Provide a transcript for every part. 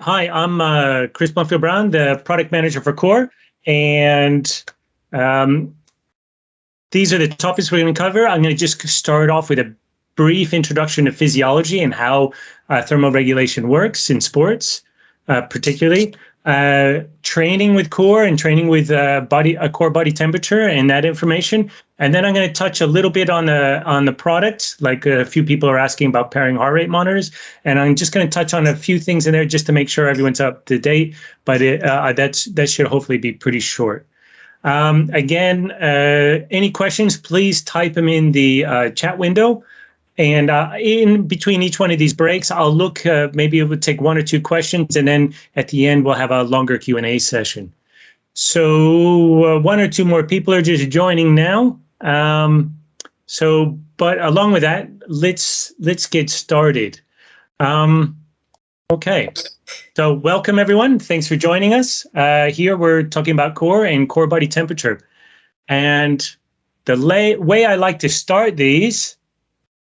Hi, I'm uh, Chris Blumfield Brown, the product manager for Core, and um, these are the topics we're going to cover. I'm going to just start off with a brief introduction to physiology and how uh, thermoregulation works in sports, uh, particularly uh, training with core and training with uh, body a core body temperature and that information. And then I'm going to touch a little bit on the on the product, like a few people are asking about pairing heart rate monitors, and I'm just going to touch on a few things in there just to make sure everyone's up to date. But it, uh, that's that should hopefully be pretty short. Um, again, uh, any questions, please type them in the uh, chat window. And uh, in between each one of these breaks, I'll look, uh, maybe it would take one or two questions, and then at the end, we'll have a longer Q&A session. So uh, one or two more people are just joining now. Um, so, but along with that, let's let's get started. Um, okay, so welcome everyone. Thanks for joining us. Uh, here we're talking about core and core body temperature. And the way I like to start these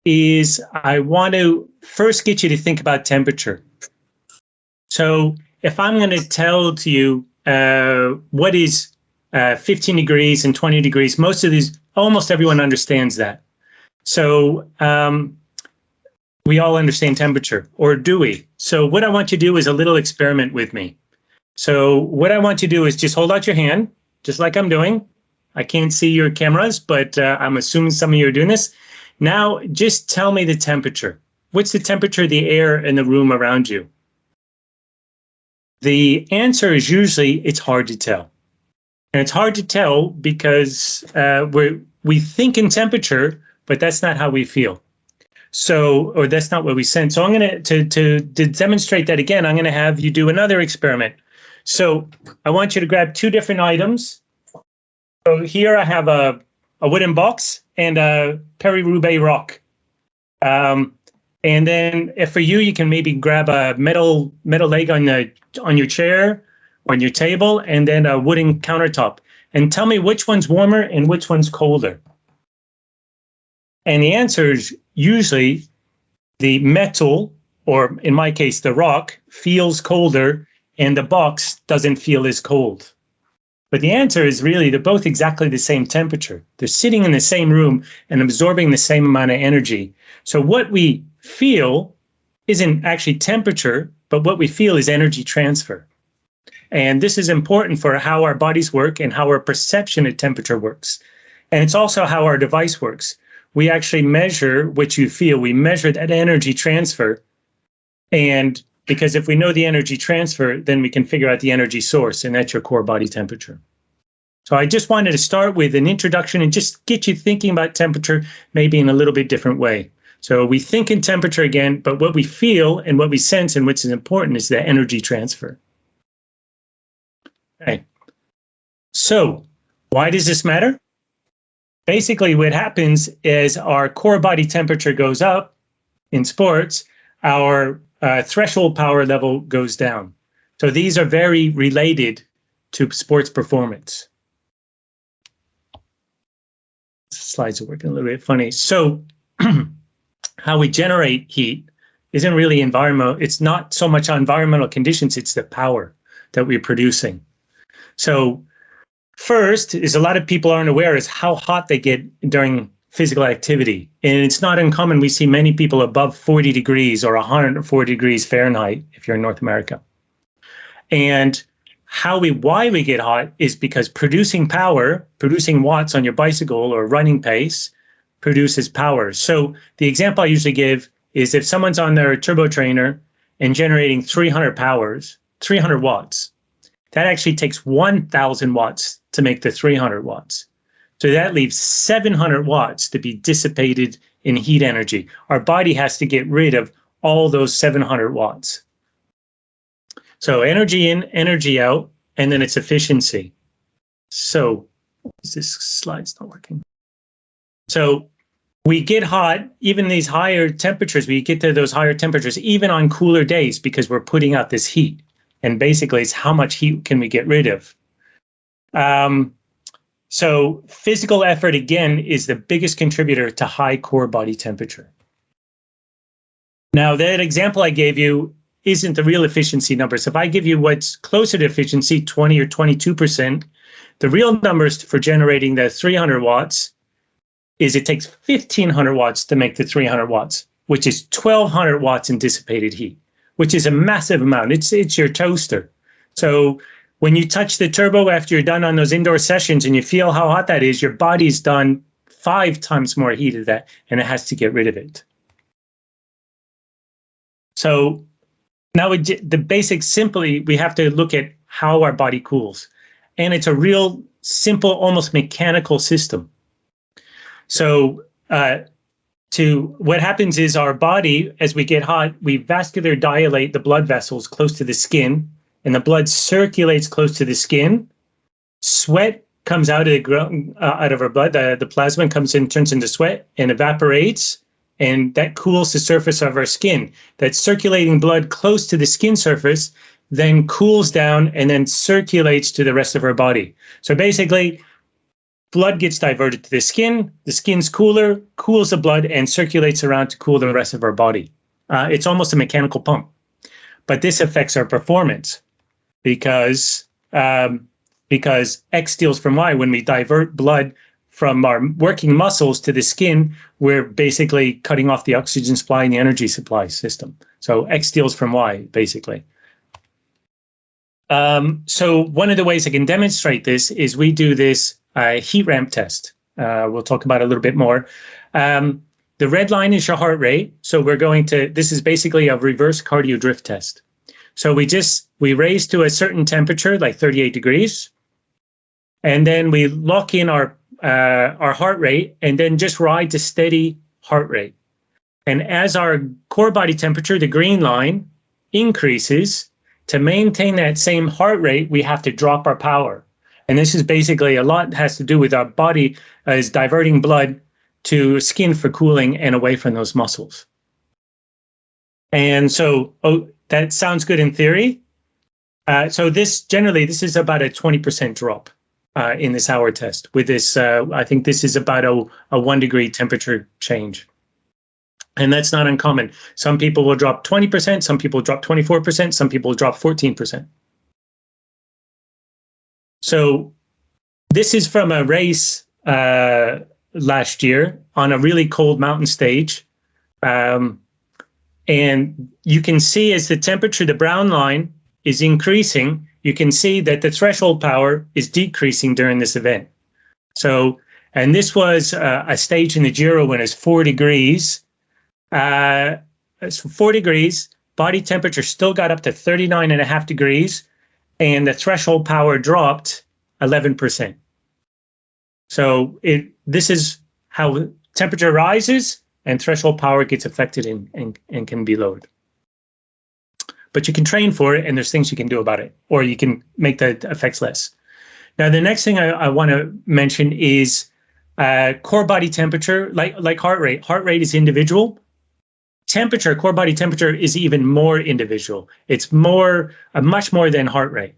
is I want to first get you to think about temperature. So if I'm going to tell to you uh, what is uh, 15 degrees and 20 degrees, most of these, almost everyone understands that. So um, we all understand temperature, or do we? So what I want you to do is a little experiment with me. So what I want you to do is just hold out your hand, just like I'm doing. I can't see your cameras, but uh, I'm assuming some of you are doing this. Now, just tell me the temperature. What's the temperature of the air in the room around you? The answer is usually it's hard to tell. And it's hard to tell because uh, we we think in temperature, but that's not how we feel. So, or that's not what we sense. So I'm going to, to, to demonstrate that again, I'm going to have you do another experiment. So I want you to grab two different items. So here I have a, a wooden box and a Paris-Roubaix rock. Um, and then if for you, you can maybe grab a metal metal leg on the on your chair on your table, and then a wooden countertop. And tell me which one's warmer and which one's colder. And the answer is usually the metal, or in my case, the rock, feels colder, and the box doesn't feel as cold. But the answer is really they're both exactly the same temperature. They're sitting in the same room and absorbing the same amount of energy. So what we feel isn't actually temperature, but what we feel is energy transfer. And this is important for how our bodies work and how our perception of temperature works. And it's also how our device works. We actually measure what you feel. We measure that energy transfer. And because if we know the energy transfer, then we can figure out the energy source, and that's your core body temperature. So I just wanted to start with an introduction and just get you thinking about temperature maybe in a little bit different way. So we think in temperature again, but what we feel and what we sense and what's important is the energy transfer. Okay. So why does this matter? Basically, what happens is our core body temperature goes up in sports, our uh, threshold power level goes down. So these are very related to sports performance. Slides are working a little bit funny. So how we generate heat isn't really environmental. It's not so much environmental conditions, it's the power that we're producing. So first is a lot of people aren't aware is how hot they get during physical activity. And it's not uncommon. We see many people above 40 degrees or 140 degrees Fahrenheit if you're in North America. And how we why we get hot is because producing power, producing watts on your bicycle or running pace produces power. So the example I usually give is if someone's on their turbo trainer and generating 300 powers, 300 watts, that actually takes 1000 watts to make the 300 watts. So that leaves 700 watts to be dissipated in heat energy. Our body has to get rid of all those 700 watts. So energy in, energy out, and then its efficiency. So is this slide's not working? So we get hot, even these higher temperatures, we get to those higher temperatures, even on cooler days, because we're putting out this heat. And basically, it's how much heat can we get rid of? Um, so physical effort, again, is the biggest contributor to high core body temperature. Now, that example I gave you isn't the real efficiency numbers. If I give you what's closer to efficiency, 20 or 22%, the real numbers for generating the 300 watts is it takes 1500 watts to make the 300 watts, which is 1200 watts in dissipated heat, which is a massive amount. It's, it's your toaster. So when you touch the turbo after you're done on those indoor sessions and you feel how hot that is, your body's done five times more heat of that and it has to get rid of it. So now the basics simply, we have to look at how our body cools. And it's a real simple, almost mechanical system. So uh, to what happens is our body, as we get hot, we vascular dilate the blood vessels close to the skin and the blood circulates close to the skin. Sweat comes out of the uh, out of our blood. The, the plasma comes in, turns into sweat, and evaporates, and that cools the surface of our skin. That circulating blood close to the skin surface then cools down and then circulates to the rest of our body. So basically, blood gets diverted to the skin. The skin's cooler, cools the blood, and circulates around to cool the rest of our body. Uh, it's almost a mechanical pump, but this affects our performance because um, because X steals from Y. When we divert blood from our working muscles to the skin, we're basically cutting off the oxygen supply and the energy supply system. So X steals from Y, basically. Um, so one of the ways I can demonstrate this is we do this uh, heat ramp test. Uh, we'll talk about a little bit more. Um, the red line is your heart rate. So we're going to, this is basically a reverse cardio drift test. So we just, we raise to a certain temperature, like 38 degrees, and then we lock in our, uh, our heart rate and then just ride to steady heart rate. And as our core body temperature, the green line, increases, to maintain that same heart rate, we have to drop our power. And this is basically a lot has to do with our body uh, is diverting blood to skin for cooling and away from those muscles. And so, oh, that sounds good in theory. Uh, so this generally, this is about a 20% drop uh, in this hour test with this, uh, I think this is about a, a one degree temperature change. And that's not uncommon. Some people will drop 20%, some people drop 24%, some people drop 14%. So this is from a race uh, last year on a really cold mountain stage. Um, and you can see as the temperature, the brown line is increasing, you can see that the threshold power is decreasing during this event. So, and this was uh, a stage in the Giro when it's four degrees. Uh, it's four degrees, body temperature still got up to 39 and a half degrees, and the threshold power dropped 11%. So it this is how temperature rises and threshold power gets affected and, and, and can be lowered. But you can train for it and there's things you can do about it, or you can make the effects less. Now, the next thing I, I want to mention is uh, core body temperature, like, like heart rate. Heart rate is individual. Temperature, core body temperature is even more individual. It's more, uh, much more than heart rate.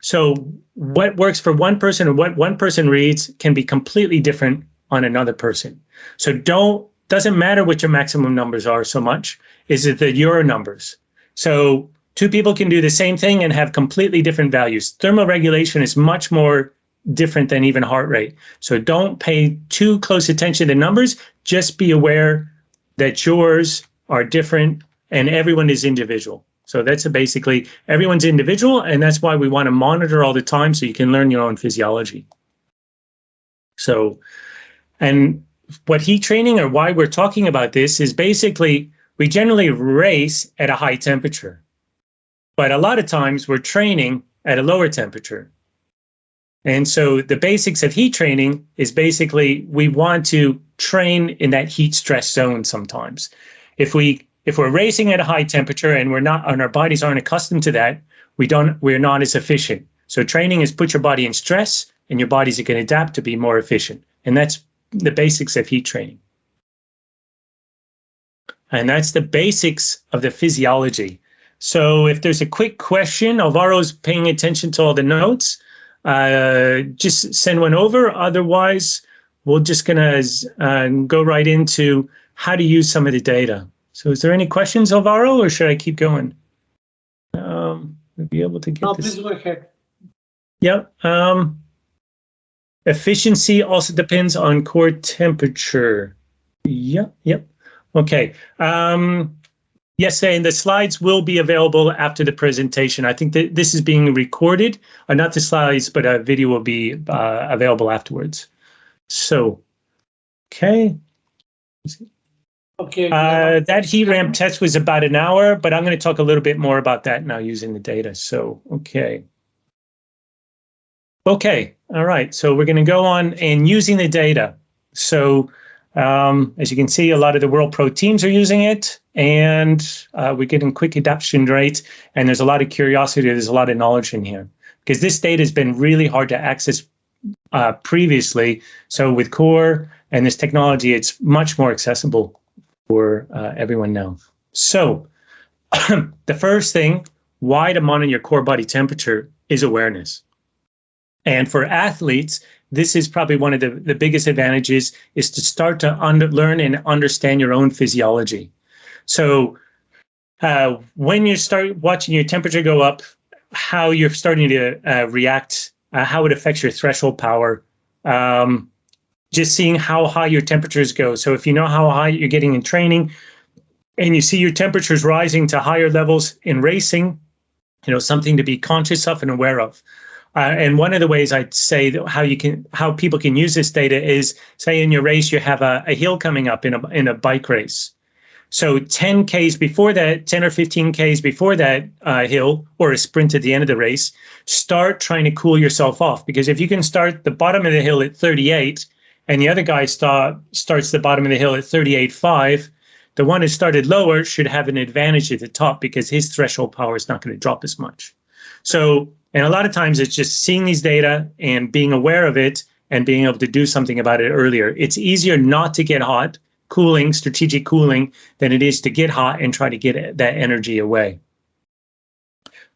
So what works for one person and what one person reads can be completely different on another person. So don't doesn't matter what your maximum numbers are so much, is it the your numbers. So two people can do the same thing and have completely different values. Thermal regulation is much more different than even heart rate. So don't pay too close attention to numbers. Just be aware that yours are different and everyone is individual. So that's basically everyone's individual, and that's why we want to monitor all the time so you can learn your own physiology. So, and what heat training or why we're talking about this is basically we generally race at a high temperature, but a lot of times we're training at a lower temperature. And so the basics of heat training is basically we want to train in that heat stress zone sometimes. If we if we're racing at a high temperature and we're not and our bodies aren't accustomed to that, we don't we're not as efficient. So training is put your body in stress and your bodies are going to adapt to be more efficient. And that's the basics of heat training. And that's the basics of the physiology. So if there's a quick question, Alvaro's paying attention to all the notes, uh, just send one over. Otherwise, we're just gonna uh, go right into how to use some of the data. So is there any questions, Alvaro, or should I keep going? we'll be able to get No, this. please go ahead. Yep. Um, efficiency also depends on core temperature. Yep. Yep. Okay. Um, yes, and the slides will be available after the presentation. I think that this is being recorded, uh, not the slides, but a video will be uh, available afterwards. So, okay. Okay. Uh, that heat ramp test was about an hour, but I'm going to talk a little bit more about that now using the data. So, okay. Okay, all right. So we're going to go on and using the data. So um, as you can see, a lot of the World Pro teams are using it, and uh, we're getting quick adoption rate. And there's a lot of curiosity. There's a lot of knowledge in here because this data has been really hard to access uh, previously. So with Core and this technology, it's much more accessible for uh, everyone now. So the first thing, why to monitor your core body temperature is awareness. And for athletes, this is probably one of the, the biggest advantages is to start to under, learn and understand your own physiology. So uh, when you start watching your temperature go up, how you're starting to uh, react, uh, how it affects your threshold power, um, just seeing how high your temperatures go. So if you know how high you're getting in training and you see your temperatures rising to higher levels in racing, you know, something to be conscious of and aware of. Uh, and one of the ways I'd say how you can how people can use this data is say in your race you have a, a hill coming up in a in a bike race. So 10 Ks before that, 10 or 15 Ks before that uh, hill or a sprint at the end of the race, start trying to cool yourself off. Because if you can start the bottom of the hill at 38 and the other guy start, starts the bottom of the hill at 38.5, the one who started lower should have an advantage at the top because his threshold power is not going to drop as much. So and a lot of times it's just seeing these data and being aware of it and being able to do something about it earlier. It's easier not to get hot, cooling, strategic cooling, than it is to get hot and try to get that energy away.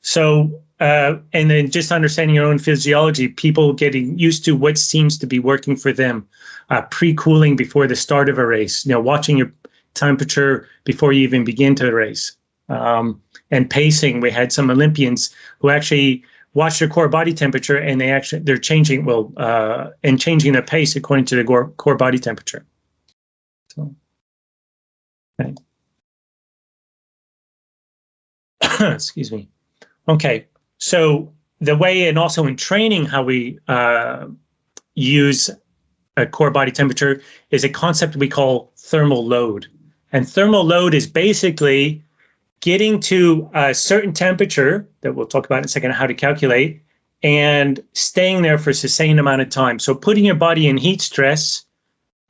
So, uh, and then just understanding your own physiology, people getting used to what seems to be working for them, uh, pre-cooling before the start of a race, you know, watching your temperature before you even begin to race. Um, and pacing, we had some Olympians who actually watch their core body temperature and they actually they're changing well uh, and changing their pace according to the core, core body temperature. So, okay. excuse me. Okay, so the way and also in training how we uh, use a core body temperature is a concept we call thermal load. And thermal load is basically getting to a certain temperature that we'll talk about in a second how to calculate and staying there for a sustained amount of time. So putting your body in heat stress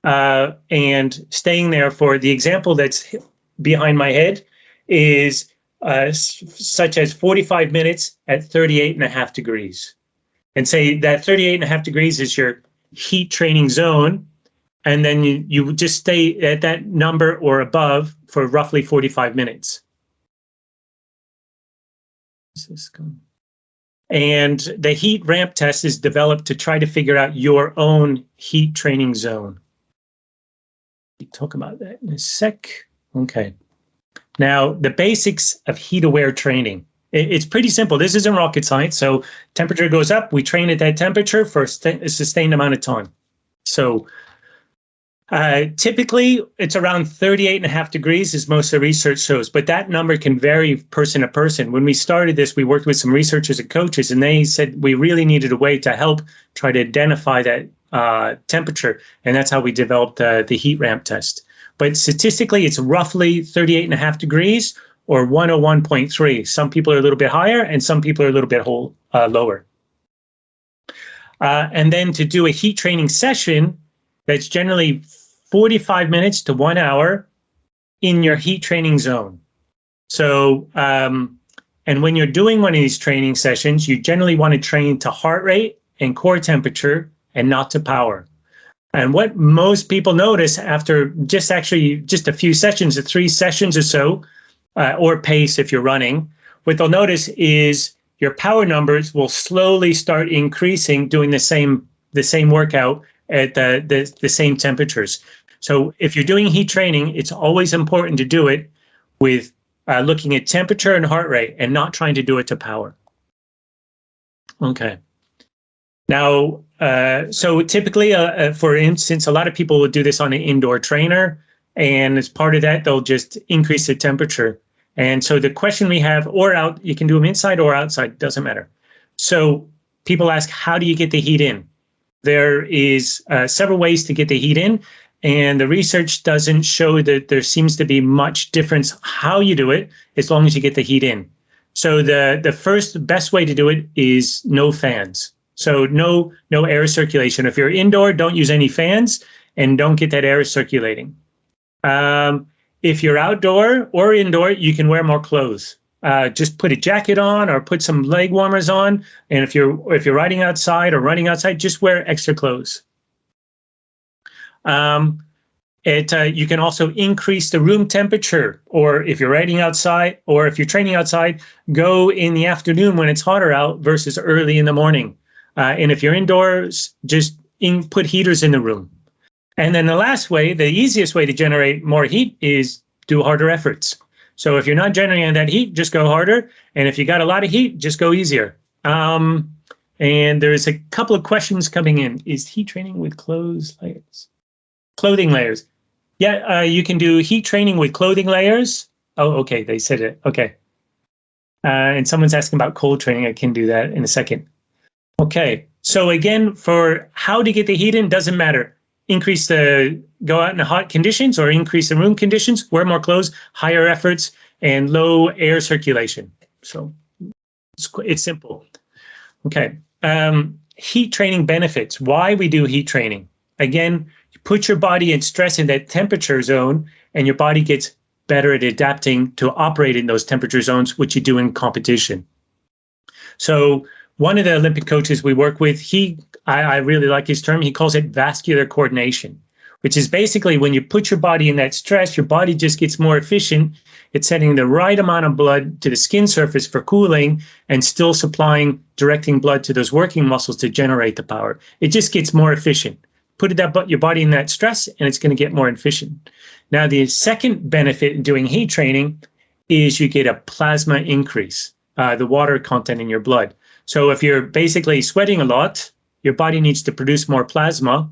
uh, and staying there for the example that's behind my head is uh, such as 45 minutes at 38 and a half degrees. And say that 38 and a half degrees is your heat training zone. And then you, you just stay at that number or above for roughly 45 minutes. And the heat ramp test is developed to try to figure out your own heat training zone. We talk about that in a sec. Okay. Now, the basics of heat aware training. It's pretty simple. This isn't rocket science. So temperature goes up, we train at that temperature for a sustained amount of time. So uh, typically, it's around 38 and a half degrees as most of the research shows, but that number can vary person to person. When we started this, we worked with some researchers and coaches, and they said we really needed a way to help try to identify that uh, temperature, and that's how we developed uh, the heat ramp test. But statistically, it's roughly 38 and a half degrees or 101.3. Some people are a little bit higher, and some people are a little bit whole, uh, lower. Uh, and then to do a heat training session, that's generally 45 minutes to one hour in your heat training zone. So, um, and when you're doing one of these training sessions, you generally want to train to heart rate and core temperature and not to power. And what most people notice after just actually just a few sessions, or three sessions or so, uh, or pace if you're running, what they'll notice is your power numbers will slowly start increasing doing the same the same workout at the, the, the same temperatures. So if you're doing heat training, it's always important to do it with uh, looking at temperature and heart rate and not trying to do it to power. Okay. Now, uh, so typically, uh, uh, for instance, a lot of people will do this on an indoor trainer, and as part of that, they'll just increase the temperature. And so the question we have, or out, you can do them inside or outside, doesn't matter. So people ask, how do you get the heat in? There is uh, several ways to get the heat in, and the research doesn't show that there seems to be much difference how you do it, as long as you get the heat in. So the the first best way to do it is no fans. So no no air circulation. If you're indoor, don't use any fans and don't get that air circulating. Um, if you're outdoor or indoor, you can wear more clothes. Uh, just put a jacket on or put some leg warmers on. And if you're if you're riding outside or running outside, just wear extra clothes. Um, it uh, you can also increase the room temperature, or if you're riding outside, or if you're training outside, go in the afternoon when it's hotter out versus early in the morning. Uh, and if you're indoors, just in, put heaters in the room. And then the last way, the easiest way to generate more heat is do harder efforts. So if you're not generating that heat, just go harder. And if you got a lot of heat, just go easier. Um, and there's a couple of questions coming in. Is heat training with clothes layers? Clothing layers. Yeah, uh, you can do heat training with clothing layers. Oh, okay, they said it. Okay. Uh, and someone's asking about cold training. I can do that in a second. Okay, so again, for how to get the heat in, doesn't matter. Increase the, go out in the hot conditions or increase the room conditions, wear more clothes, higher efforts, and low air circulation. So it's, it's simple. Okay, um, heat training benefits, why we do heat training. Again, put your body in stress in that temperature zone and your body gets better at adapting to operate in those temperature zones, which you do in competition. So one of the Olympic coaches we work with, he, I, I really like his term, he calls it vascular coordination, which is basically when you put your body in that stress, your body just gets more efficient. It's sending the right amount of blood to the skin surface for cooling and still supplying, directing blood to those working muscles to generate the power. It just gets more efficient. Put that, your body in that stress and it's going to get more efficient. Now, the second benefit in doing heat training is you get a plasma increase, uh, the water content in your blood. So if you're basically sweating a lot, your body needs to produce more plasma,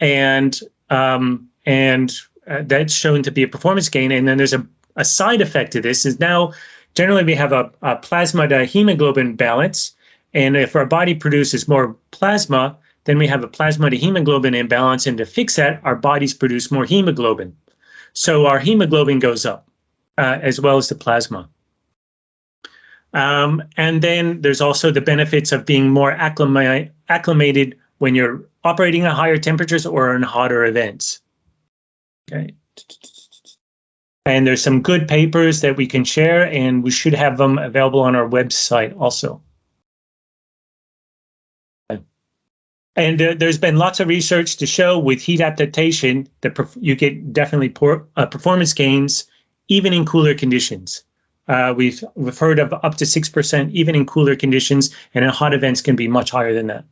and um, and uh, that's shown to be a performance gain. And then there's a, a side effect to this is now generally we have a, a plasma to hemoglobin balance, and if our body produces more plasma, then we have a plasma to hemoglobin imbalance, and to fix that, our bodies produce more hemoglobin. So our hemoglobin goes up uh, as well as the plasma. Um, and then there's also the benefits of being more acclimated when you're operating at higher temperatures or in hotter events. Okay. And there's some good papers that we can share, and we should have them available on our website also. And uh, there's been lots of research to show with heat adaptation that you get definitely poor, uh, performance gains even in cooler conditions. Uh, we've, we've heard of up to 6% even in cooler conditions, and in hot events can be much higher than that.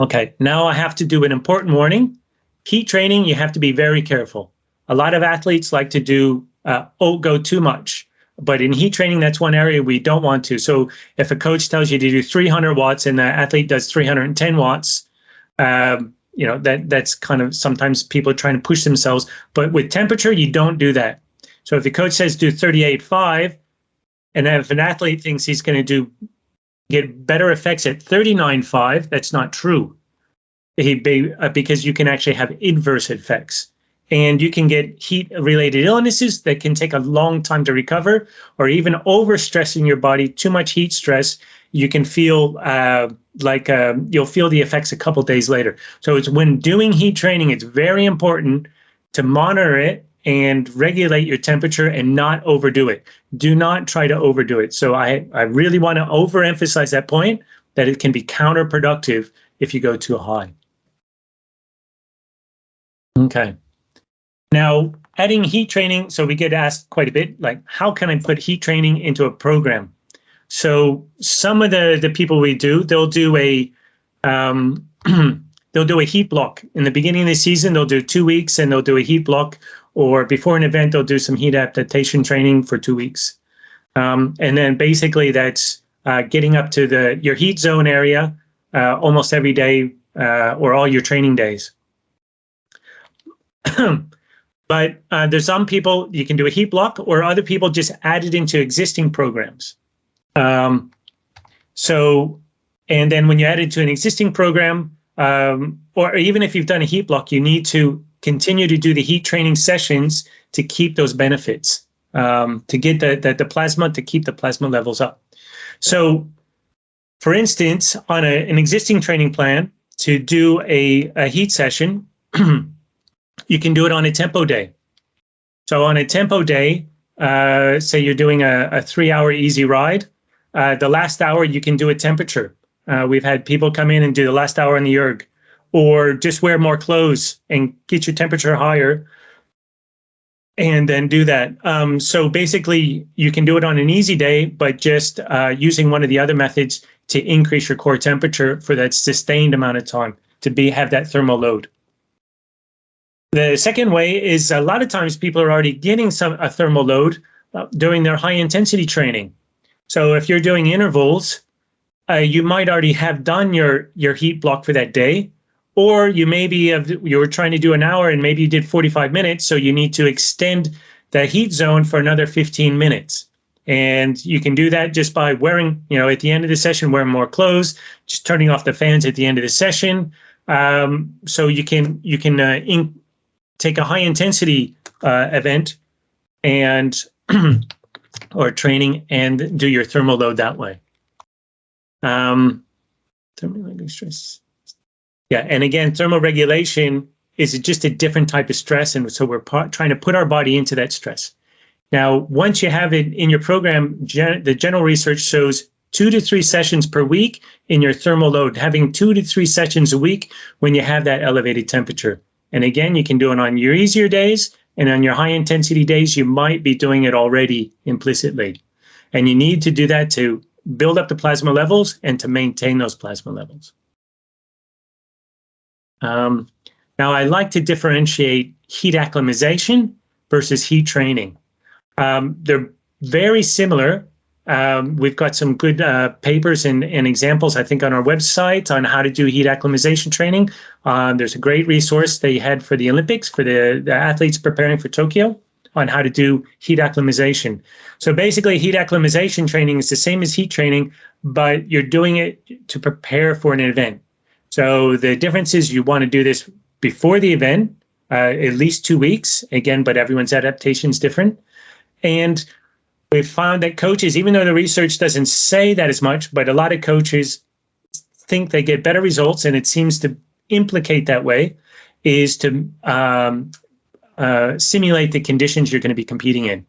Okay, now I have to do an important warning. Heat training, you have to be very careful. A lot of athletes like to do, uh, oh, go too much. But in heat training, that's one area we don't want to. So if a coach tells you to do 300 watts and the athlete does 310 watts, um, you know, that that's kind of sometimes people are trying to push themselves. But with temperature, you don't do that. So if the coach says do 38.5, and if an athlete thinks he's going to do get better effects at 39.5, that's not true. He be, uh, because you can actually have inverse effects. And you can get heat related illnesses that can take a long time to recover, or even overstressing your body, too much heat stress. You can feel uh, like uh, you'll feel the effects a couple days later. So it's when doing heat training, it's very important to monitor it and regulate your temperature and not overdo it. Do not try to overdo it. So I, I really want to overemphasize that point that it can be counterproductive if you go too high. Okay. Now, adding heat training, so we get asked quite a bit, like, how can I put heat training into a program? So some of the, the people we do, they'll do a, um, they'll do a heat block. In the beginning of the season, they'll do two weeks and they'll do a heat block or before an event, they'll do some heat adaptation training for two weeks. Um, and then basically that's uh, getting up to the your heat zone area uh, almost every day uh, or all your training days. but uh, there's some people you can do a heat block, or other people just add it into existing programs. Um, so, and then when you add it to an existing program, um, or even if you've done a heat block, you need to continue to do the heat training sessions to keep those benefits, um, to get the, the, the plasma, to keep the plasma levels up. So for instance, on a, an existing training plan, to do a, a heat session, you can do it on a tempo day. So on a tempo day, uh, say you're doing a, a three hour easy ride, uh, the last hour you can do a temperature. Uh, we've had people come in and do the last hour in the erg, or just wear more clothes and get your temperature higher and then do that. Um, so basically, you can do it on an easy day, but just uh, using one of the other methods to increase your core temperature for that sustained amount of time to be have that thermal load. The second way is a lot of times people are already getting some a thermal load uh, during their high intensity training. So if you're doing intervals, uh, you might already have done your your heat block for that day, or you maybe have, you were trying to do an hour and maybe you did 45 minutes, so you need to extend the heat zone for another 15 minutes. And you can do that just by wearing, you know, at the end of the session, wearing more clothes, just turning off the fans at the end of the session. Um, so you can you can uh, in, take a high intensity uh, event and or training and do your thermal load that way. Um, stress. Yeah, and again, thermal regulation is just a different type of stress, and so we're trying to put our body into that stress. Now, once you have it in your program, gen the general research shows two to three sessions per week in your thermal load, having two to three sessions a week when you have that elevated temperature. And again, you can do it on your easier days and on your high intensity days, you might be doing it already implicitly. And you need to do that to build up the plasma levels and to maintain those plasma levels. Um, now, I like to differentiate heat acclimatization versus heat training. Um, they're very similar. Um, we've got some good uh, papers and, and, examples, I think, on our website on how to do heat acclimatization training. Um, there's a great resource they had for the Olympics, for the, the athletes preparing for Tokyo on how to do heat acclimatization. So basically, heat acclimatization training is the same as heat training, but you're doing it to prepare for an event. So the difference is you want to do this before the event, uh, at least two weeks, again, but everyone's adaptation is different. And we've found that coaches, even though the research doesn't say that as much, but a lot of coaches think they get better results, and it seems to implicate that way, is to um, uh, simulate the conditions you're going to be competing in.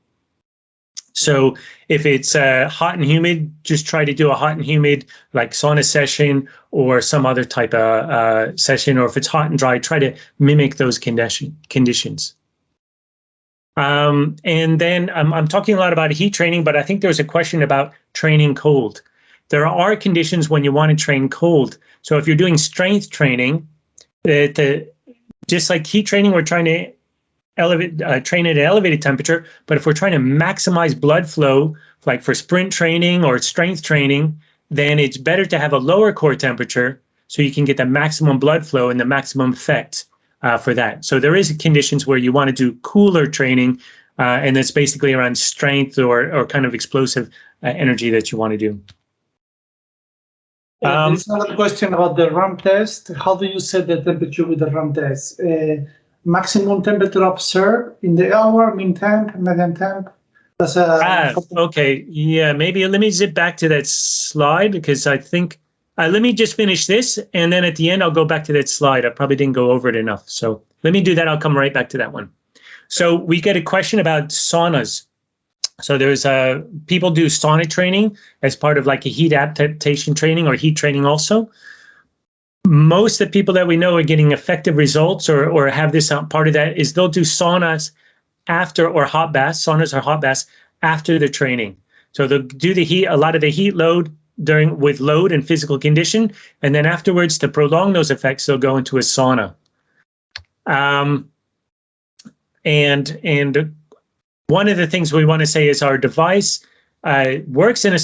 So if it's uh, hot and humid, just try to do a hot and humid like sauna session or some other type of uh, session. Or if it's hot and dry, try to mimic those condition conditions. Um, and then I'm, I'm talking a lot about heat training, but I think there was a question about training cold. There are conditions when you want to train cold. So if you're doing strength training, the, just like heat training, we're trying to elevate, uh, train at elevated temperature. But if we're trying to maximize blood flow, like for sprint training or strength training, then it's better to have a lower core temperature so you can get the maximum blood flow and the maximum effect uh, for that. So there is conditions where you want to do cooler training, uh, and that's basically around strength or, or kind of explosive uh, energy that you want to do. Um, There's another question about the ramp test. How do you set the temperature with the ramp test? Uh, maximum temperature observed in the hour, mean temp, median temp. That's a ah, okay. Yeah, maybe let me zip back to that slide because I think uh, let me just finish this and then at the end I'll go back to that slide. I probably didn't go over it enough. So let me do that. I'll come right back to that one. So we get a question about saunas. So there's uh, people do sauna training as part of like a heat adaptation training or heat training also most of the people that we know are getting effective results or, or have this part of that is they'll do saunas after or hot baths, saunas or hot baths after the training. So they'll do the heat, a lot of the heat load during with load and physical condition. And then afterwards to prolong those effects, they'll go into a sauna. Um, and, and one of the things we want to say is our device uh, works in a,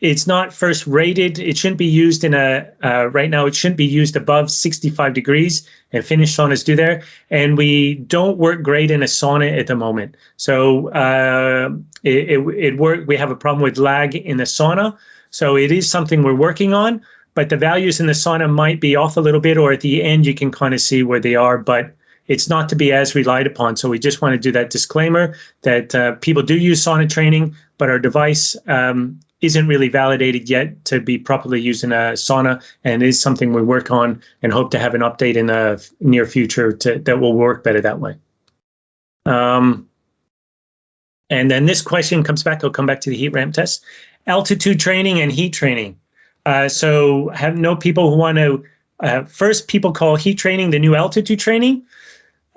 it's not first rated. It shouldn't be used in a, uh, right now, it shouldn't be used above 65 degrees and Finnish saunas do there. And we don't work great in a sauna at the moment. So uh, it, it, it work, we have a problem with lag in the sauna. So it is something we're working on, but the values in the sauna might be off a little bit, or at the end, you can kind of see where they are, but it's not to be as relied upon. So we just want to do that disclaimer that uh, people do use sauna training, but our device um, isn't really validated yet to be properly used in a sauna and is something we work on and hope to have an update in the near future to, that will work better that way. Um, and then this question comes back, I'll come back to the heat ramp test. Altitude training and heat training. Uh, so have no people who want to, uh, first people call heat training the new altitude training.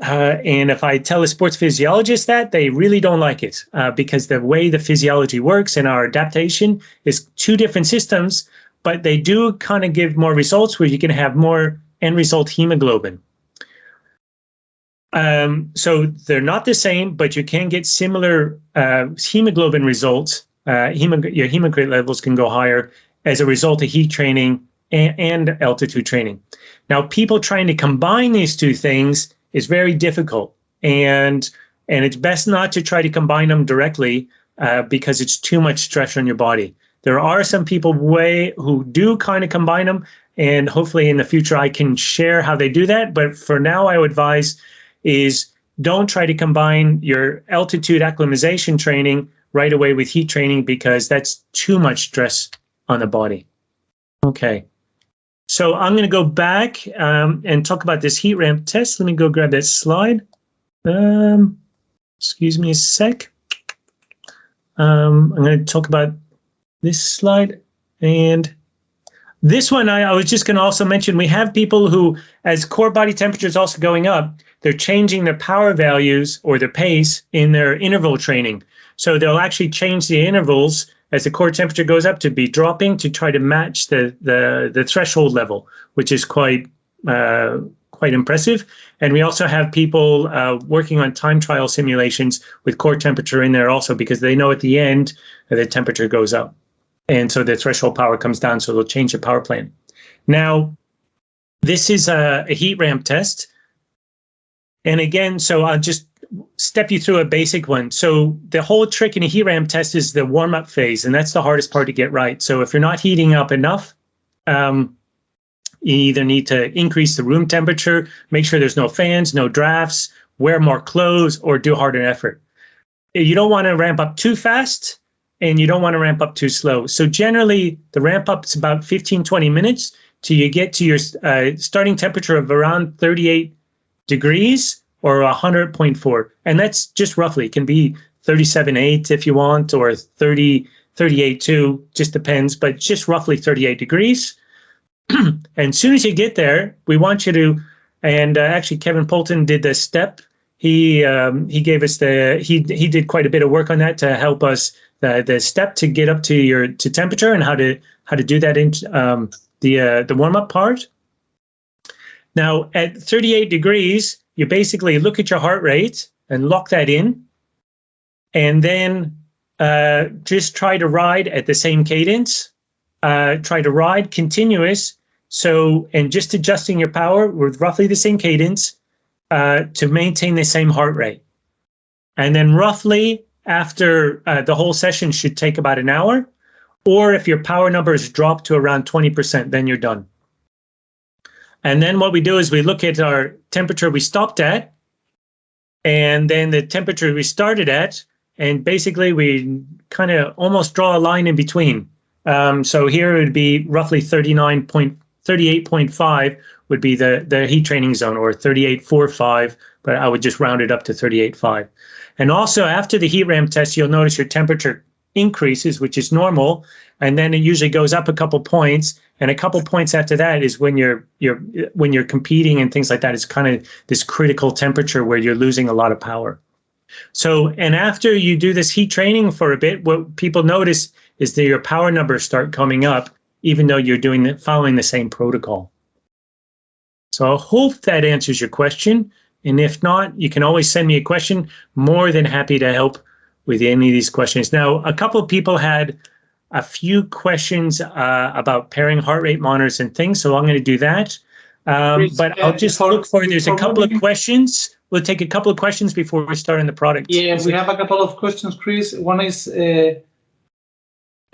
Uh, and if I tell a sports physiologist that, they really don't like it uh, because the way the physiology works and our adaptation is two different systems, but they do kind of give more results where you can have more end result hemoglobin. Um, so they're not the same, but you can get similar uh, hemoglobin results. Uh, hemog your hemoglobin levels can go higher as a result of heat training and, and altitude training. Now, people trying to combine these two things is very difficult. And, and it's best not to try to combine them directly uh, because it's too much stress on your body. There are some people way who do kind of combine them, and hopefully in the future I can share how they do that. But for now, I would advise is don't try to combine your altitude acclimatization training right away with heat training because that's too much stress on the body. Okay. So I'm going to go back um, and talk about this heat ramp test. Let me go grab that slide. Um, excuse me a sec. Um, I'm going to talk about this slide. And this one, I, I was just going to also mention, we have people who, as core body temperature is also going up, they're changing their power values or their pace in their interval training. So they'll actually change the intervals as the core temperature goes up to be dropping to try to match the the, the threshold level, which is quite uh, quite impressive. And we also have people uh, working on time trial simulations with core temperature in there also because they know at the end the temperature goes up. And so the threshold power comes down, so they'll change the power plan. Now, this is a, a heat ramp test. And again, so I'll just step you through a basic one. So the whole trick in a heat ramp test is the warm up phase, and that's the hardest part to get right. So if you're not heating up enough, um, you either need to increase the room temperature, make sure there's no fans, no drafts, wear more clothes, or do harder effort. You don't want to ramp up too fast, and you don't want to ramp up too slow. So generally, the ramp up is about 15, 20 minutes till you get to your uh, starting temperature of around 38 degrees or 100.4. And that's just roughly, it can be 37.8 if you want, or 30, 38.2, just depends, but just roughly 38 degrees. and as soon as you get there, we want you to, and uh, actually Kevin Polton did the step. He um, he gave us the he he did quite a bit of work on that to help us the the step to get up to your to temperature and how to how to do that in um, the uh, the warm up part. Now at 38 degrees, you basically look at your heart rate and lock that in, and then uh, just try to ride at the same cadence. Uh, try to ride continuous. So, and just adjusting your power with roughly the same cadence uh, to maintain the same heart rate. And then roughly after uh, the whole session should take about an hour, or if your power numbers drop to around 20%, then you're done. And then what we do is we look at our temperature we stopped at, and then the temperature we started at, and basically we kind of almost draw a line in between. Um, so here it would be roughly 39.38.5 would be the, the heat training zone or 38.45, but I would just round it up to 38.5. And also after the heat ramp test, you'll notice your temperature increases, which is normal, and then it usually goes up a couple points, and a couple points after that is when you're you're when you're competing and things like that. It's kind of this critical temperature where you're losing a lot of power. So, and after you do this heat training for a bit, what people notice is that your power numbers start coming up, even though you're doing the, following the same protocol. So I hope that answers your question. And if not, you can always send me a question. More than happy to help with any of these questions. Now, a couple of people had a few questions uh, about pairing heart rate monitors and things, so I'm going to do that. Um, but uh, I'll just before- look for, there's a couple of questions. We'll take a couple of questions before we start on the product. Yeah, we have a couple of questions, Chris. One is, uh,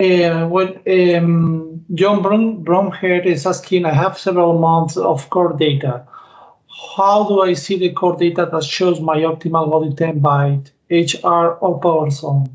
uh, what, um, John Brom, Bromhead is asking, I have several months of core data. How do I see the core data that shows my optimal body temp by HR or power zone?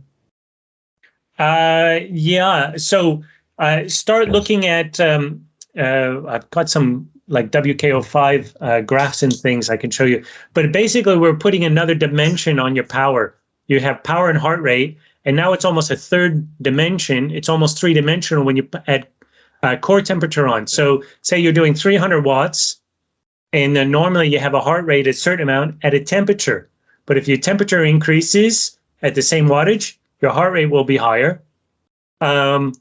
Uh, yeah. So uh, start looking at. Um, uh, I've got some like WKO5 uh, graphs and things I can show you. But basically, we're putting another dimension on your power. You have power and heart rate, and now it's almost a third dimension. It's almost three dimensional when you add uh, core temperature on. So say you're doing 300 watts, and then normally you have a heart rate at a certain amount at a temperature. But if your temperature increases at the same wattage, your heart rate will be higher. Um,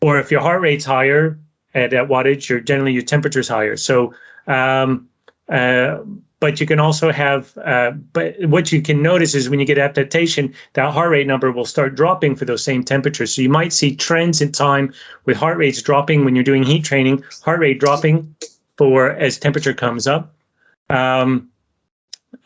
or if your heart rate's higher at that wattage, your generally your temperature's higher. So, um, uh, but you can also have, uh, but what you can notice is when you get adaptation, that heart rate number will start dropping for those same temperatures. So you might see trends in time with heart rates dropping when you're doing heat training, heart rate dropping for as temperature comes up. Um,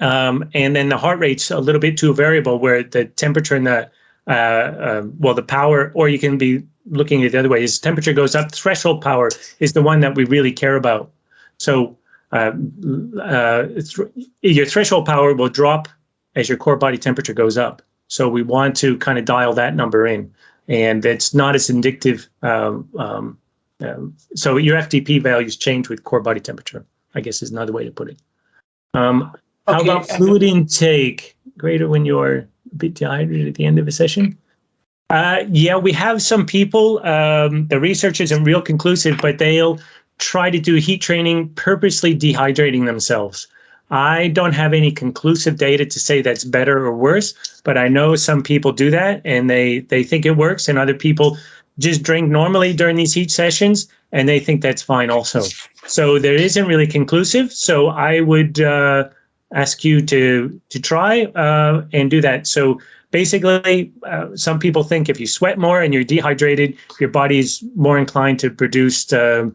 um, and then the heart rate's a little bit too variable where the temperature and the uh, um, well, the power, or you can be looking at the other way, is temperature goes up, threshold power is the one that we really care about. So uh, uh, th- your threshold power will drop as your core body temperature goes up. So we want to kind of dial that number in, and it's not as indicative. Um, um, um, so your FTP values change with core body temperature. I guess is another way to put it. Um, how Okay, about fluid intake? Greater when you're a bit dehydrated at the end of a session? Uh, yeah, we have some people. Um, the research isn't real conclusive, but they'll try to do heat training purposely dehydrating themselves. I don't have any conclusive data to say that's better or worse, but I know some people do that and they they think it works, and other people just drink normally during these heat sessions and they think that's fine also. So there isn't really conclusive. So I would uh, ask you to to try uh, and do that. So basically, uh, some people think if you sweat more and you're dehydrated, your body's more inclined to produce uh,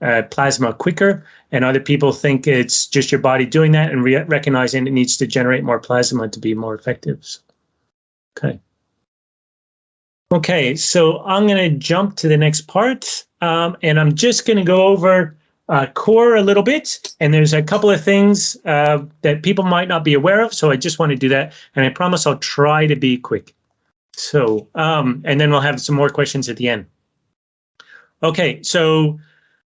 uh, plasma quicker. And other people think it's just your body doing that and re- recognizing it needs to generate more plasma to be more effective. Okay. Okay, so I'm going to jump to the next part, um, and I'm just going to go over uh, core a little bit. And there's a couple of things uh, that people might not be aware of, so I just want to do that. And I promise I'll try to be quick. So, um, and then we'll have some more questions at the end. Okay, so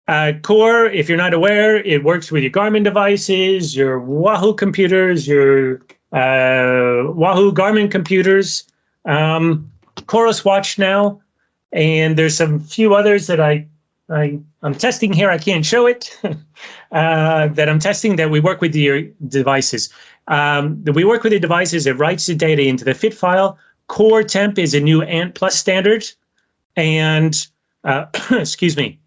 uh, Core, if you're not aware, it works with your Garmin devices, your Wahoo computers, your uh, Wahoo Garmin computers, um, Coros Watch now, and there's some few others that I, I I'm testing here. I can't show it. uh, that I'm testing that we work with the devices. Um, that we work with the devices. It writes the data into the fit file. Core Temp is a new Ant Plus standard, and uh, excuse me.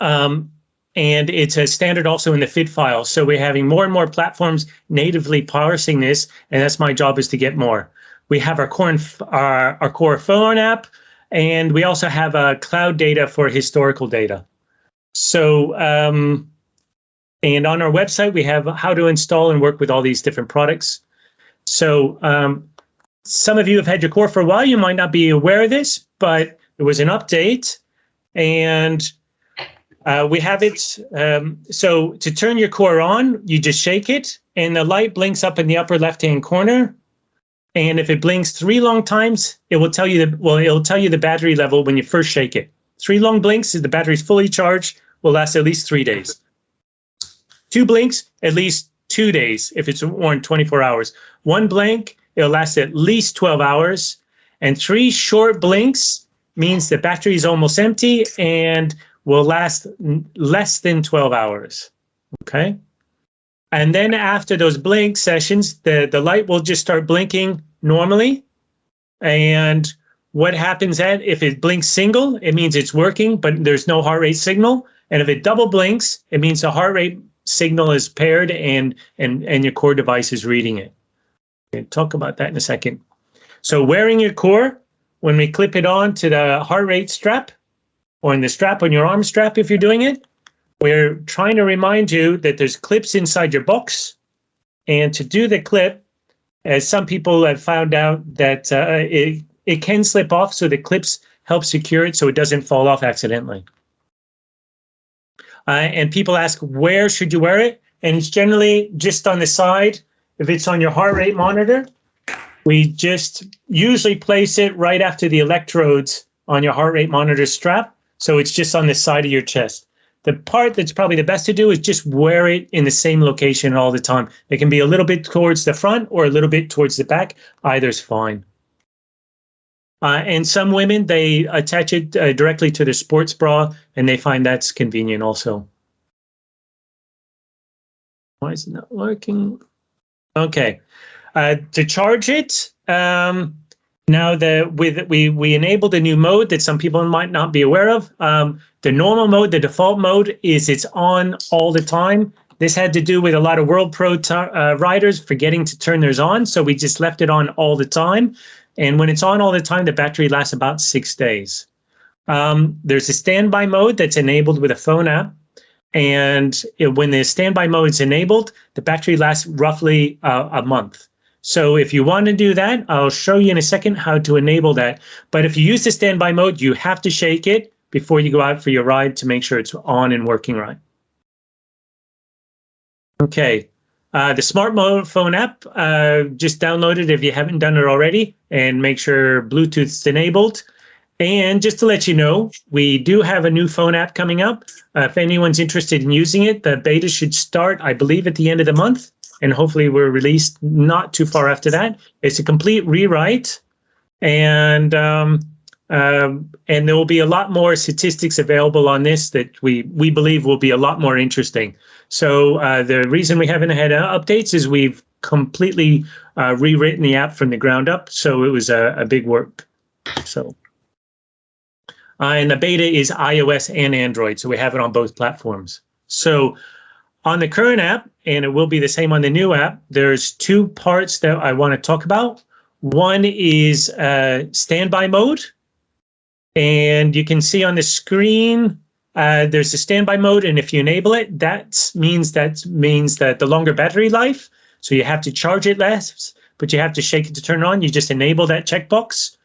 Um, and it's a standard also in the fit file. So we're having more and more platforms natively parsing this, and that's my job is to get more. We have our core, our, our core phone app, and we also have uh, cloud data for historical data. So, um, and on our website, we have how to install and work with all these different products. So, um, some of you have had your core for a while. You might not be aware of this, but there was an update, and uh, we have it. Um, so to turn your core on, you just shake it, and the light blinks up in the upper left-hand corner. And if it blinks three long times, it will tell you the well, it'll tell you the battery level when you first shake it. Three long blinks, if the battery's fully charged, will last at least three days. Two blinks, at least two days if it's worn 24 hours. One blink, it'll last at least 12 hours. And three short blinks means the battery is almost empty and will last less than 12 hours. Okay. And then after those blink sessions, the, the light will just start blinking normally. And what happens if it blinks single, it means it's working, but there's no heart rate signal. And if it double blinks, it means the heart rate signal is paired and and and your core device is reading it. Okay, talk about that in a second. So wearing your core, when we clip it on to the heart rate strap or in the strap on your arm strap if you're doing it, we're trying to remind you that there's clips inside your box. And to do the clip, as some people have found out that uh, it, it can slip off, so the clips help secure it so it doesn't fall off accidentally. Uh, and people ask, where should you wear it? And it's generally just on the side. If it's on your heart rate monitor, we just usually place it right after the electrodes on your heart rate monitor strap. So it's just on the side of your chest. The part that's probably the best to do is just wear it in the same location all the time. It can be a little bit towards the front or a little bit towards the back. Either's fine. Uh, and some women, they attach it uh, directly to their sports bra and they find that's convenient also. Why is it not working? Okay. Uh, to charge it, um, now with we we enabled a new mode that some people might not be aware of. Um, the normal mode, the default mode, is it's on all the time. This had to do with a lot of World Pro uh, riders forgetting to turn theirs on, so we just left it on all the time. And when it's on all the time, the battery lasts about six days. Um, there's a standby mode that's enabled with a phone app. And it, when the standby mode is enabled, the battery lasts roughly uh, a month. So if you want to do that, I'll show you in a second how to enable that. But if you use the standby mode, you have to shake it before you go out for your ride to make sure it's on and working right. Okay, uh, the smartphone app, uh, just download it if you haven't done it already and make sure Bluetooth's enabled. And just to let you know, we do have a new phone app coming up. Uh, if anyone's interested in using it, the beta should start, I believe, at the end of the month and hopefully we're released not too far after that. It's a complete rewrite, and um, um, and there will be a lot more statistics available on this that we we believe will be a lot more interesting. So uh, the reason we haven't had updates is we've completely uh, rewritten the app from the ground up. So it was a, a big work. So. Uh, and the beta is iOS and Android, so we have it on both platforms. So on the current app, and it will be the same on the new app, there's two parts that I want to talk about. One is uh, standby mode. And you can see on the screen, uh, there's a standby mode. And if you enable it, that means that means that the longer battery life. So you have to charge it less, but you have to shake it to turn it on. You just enable that checkbox.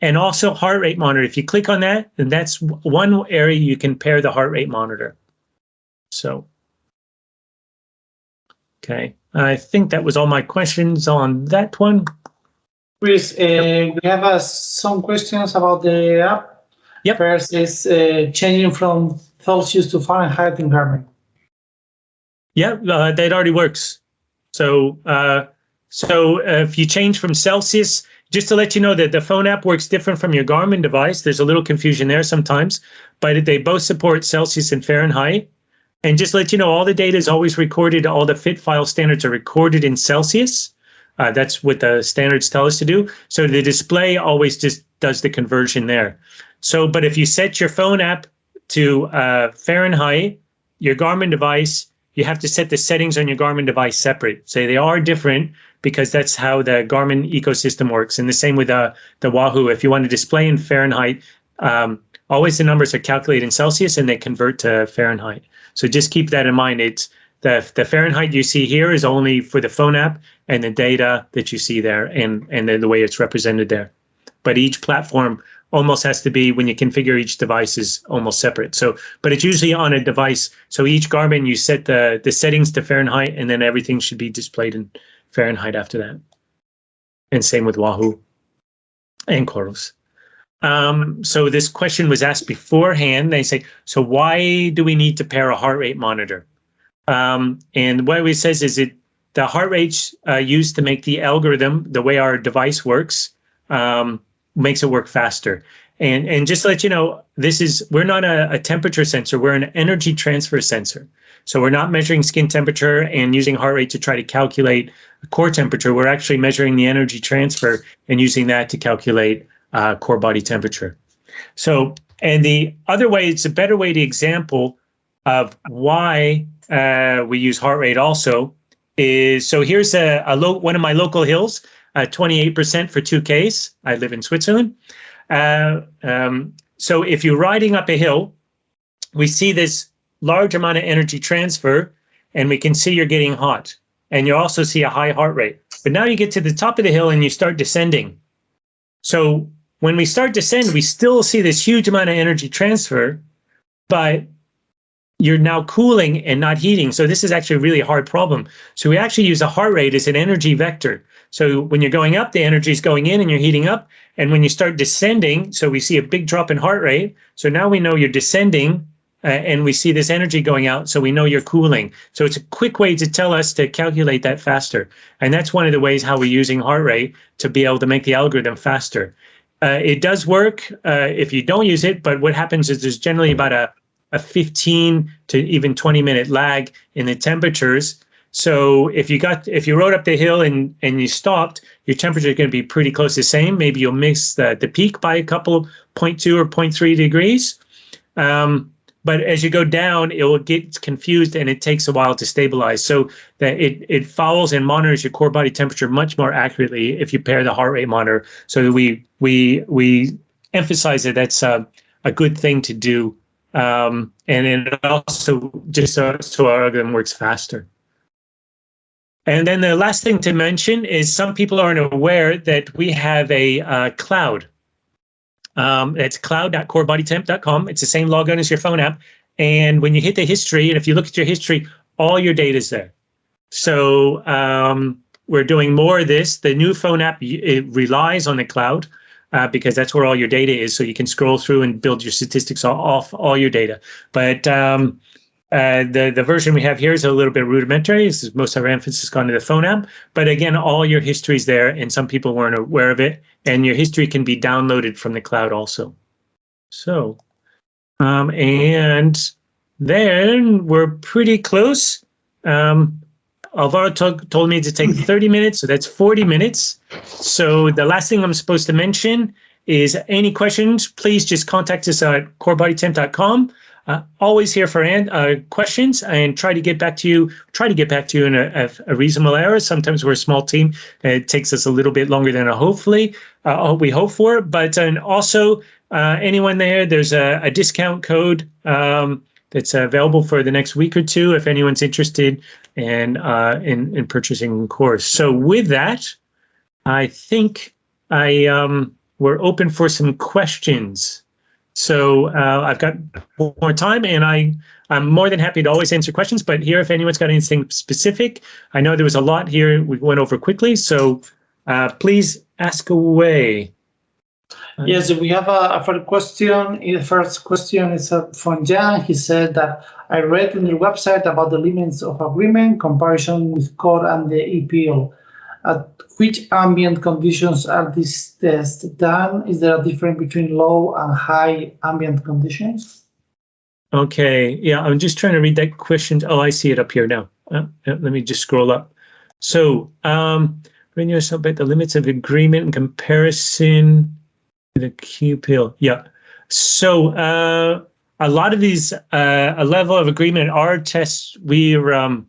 And also heart rate monitor. If you click on that, then that's one area you can pair the heart rate monitor. So Okay, I think that was all my questions on that one. Chris, uh, we have uh, some questions about the app. Yep. First is uh, changing from Celsius to Fahrenheit in Garmin. Yeah, uh, that already works. So, uh, so if you change from Celsius, just to let you know that the phone app works different from your Garmin device. There's a little confusion there sometimes, but they both support Celsius and Fahrenheit. And just let you know, all the data is always recorded. All the fit file standards are recorded in Celsius. Uh, that's what the standards tell us to do. So the display always just does the conversion there. So, but if you set your phone app to uh, Fahrenheit, your Garmin device, you have to set the settings on your Garmin device separate. So they are different because that's how the Garmin ecosystem works. And the same with uh, the Wahoo. If you want to display in Fahrenheit, um, always the numbers are calculated in Celsius and they convert to Fahrenheit. So just keep that in mind. It's the, the Fahrenheit you see here is only for the phone app and the data that you see there and, and the, the way it's represented there. But each platform almost has to be when you configure each device is almost separate. So, but it's usually on a device. So each Garmin, you set the, the settings to Fahrenheit and then everything should be displayed in Fahrenheit after that. And same with Wahoo and Coros. Um, so this question was asked beforehand. They say, so why do we need to pair a heart rate monitor? Um, and what it says is it the heart rate's uh, used to make the algorithm, the way our device works, um, makes it work faster. And and just to let you know, this is we're not a, a temperature sensor. We're an energy transfer sensor. So we're not measuring skin temperature and using heart rate to try to calculate core temperature. We're actually measuring the energy transfer and using that to calculate uh, core body temperature. So, and the other way, it's a better way to example of why uh, we use heart rate also is, so here's a, a low, one of my local hills, 28% uh, for 2Ks. I live in Switzerland. uh, um, so if you're riding up a hill, we see this large amount of energy transfer and we can see you're getting hot and you also see a high heart rate. But now you get to the top of the hill and you start descending. So when we start to descend, we still see this huge amount of energy transfer, but you're now cooling and not heating. So this is actually a really hard problem. So we actually use a heart rate as an energy vector. So when you're going up, the energy is going in and you're heating up. And when you start descending, so we see a big drop in heart rate. So now we know you're descending uh, and we see this energy going out. So we know you're cooling. So it's a quick way to tell us to calculate that faster. And that's one of the ways how we're using heart rate to be able to make the algorithm faster. Uh, it does work uh, if you don't use it, but what happens is there's generally about a a 15 to even 20 minute lag in the temperatures. So if you got if you rode up the hill and and you stopped, your temperature is going to be pretty close to the same. Maybe you'll miss the the peak by a couple 0.2 or 0.3 degrees. Um, but as you go down, it will get confused and it takes a while to stabilize. So that it it follows and monitors your core body temperature much more accurately if you pair the heart rate monitor. So we we we emphasize that that's a, a good thing to do um, and it also just so, so our algorithm works faster. And then the last thing to mention is some people aren't aware that we have a uh, cloud. Um, it's cloud.corebodytemp.com. It's the same login as your phone app. And when you hit the history, and if you look at your history, all your data is there. So um, we're doing more of this. The new phone app it relies on the cloud uh, because that's where all your data is. So you can scroll through and build your statistics off all your data. But um, uh, the, the version we have here is a little bit rudimentary. This is most of our emphasis gone to the phone app. But again, all your history is there and some people weren't aware of it. And your history can be downloaded from the cloud also. So, um, and then we're pretty close. Um, Alvaro told me to take 30 minutes, so that's 40 minutes. So the last thing I'm supposed to mention is any questions, please just contact us at corebodytemp.com. Uh, always here for uh, questions and try to get back to you, try to get back to you in a, a, reasonable hour. Sometimes we're a small team. it takes us a little bit longer than a hopefully uh, we hope for. But and also uh, anyone there, there's a, a discount code um, that's available for the next week or two if anyone's interested in uh, in, in purchasing a course. So with that, I think I um, we're open for some questions. So uh, I've got more time, and I I'm more than happy to always answer questions. But here, if anyone's got anything specific, I know there was a lot here we went over quickly. So uh, please ask away. Yes, we have a, a first question. The first question is uh, from Jan. He said that I read on your website about the limits of agreement comparison with core and the e-pill. At which ambient conditions are these tests done? Is there a difference between low and high ambient conditions? Okay, yeah, I'm just trying to read that question. Oh, I see it up here now. Uh, let me just scroll up. So, um, bring yourself about the limits of agreement and comparison the QPL, yeah. So uh, a lot of these, uh, a level of agreement, our tests, we're, um,